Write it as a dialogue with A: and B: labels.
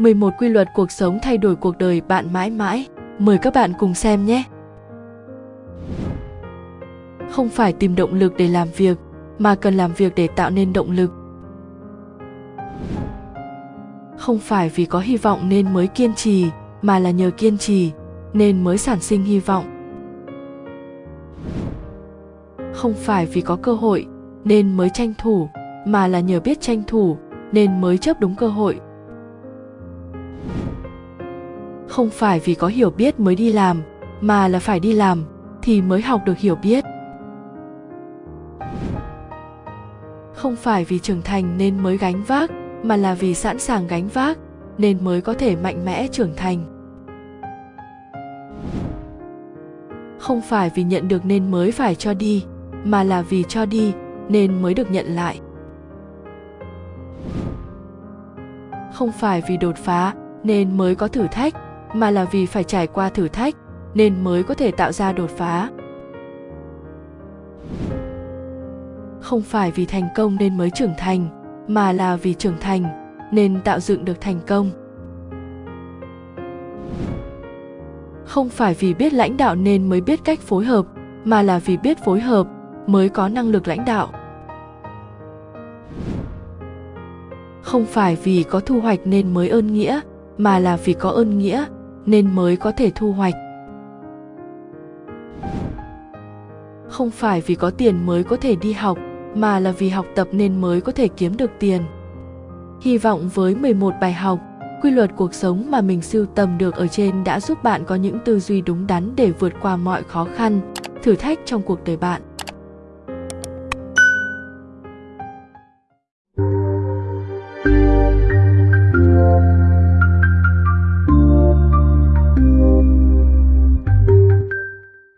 A: 11 quy luật cuộc sống thay đổi cuộc đời bạn mãi mãi. Mời các bạn cùng xem nhé. Không phải tìm động lực để làm việc, mà cần làm việc để tạo nên động lực. Không phải vì có hy vọng nên mới kiên trì, mà là nhờ kiên trì nên mới sản sinh hy vọng. Không phải vì có cơ hội nên mới tranh thủ, mà là nhờ biết tranh thủ nên mới chấp đúng cơ hội không phải vì có hiểu biết mới đi làm, mà là phải đi làm thì mới học được hiểu biết. Không phải vì trưởng thành nên mới gánh vác, mà là vì sẵn sàng gánh vác nên mới có thể mạnh mẽ trưởng thành. Không phải vì nhận được nên mới phải cho đi, mà là vì cho đi nên mới được nhận lại. Không phải vì đột phá nên mới có thử thách mà là vì phải trải qua thử thách nên mới có thể tạo ra đột phá. Không phải vì thành công nên mới trưởng thành, mà là vì trưởng thành nên tạo dựng được thành công. Không phải vì biết lãnh đạo nên mới biết cách phối hợp, mà là vì biết phối hợp mới có năng lực lãnh đạo. Không phải vì có thu hoạch nên mới ơn nghĩa, mà là vì có ơn nghĩa nên mới có thể thu hoạch. Không phải vì có tiền mới có thể đi học, mà là vì học tập nên mới có thể kiếm được tiền. Hy vọng với 11 bài học, quy luật cuộc sống mà mình sưu tầm được ở trên đã giúp bạn có những tư duy đúng đắn để vượt qua mọi khó khăn, thử thách trong cuộc đời bạn.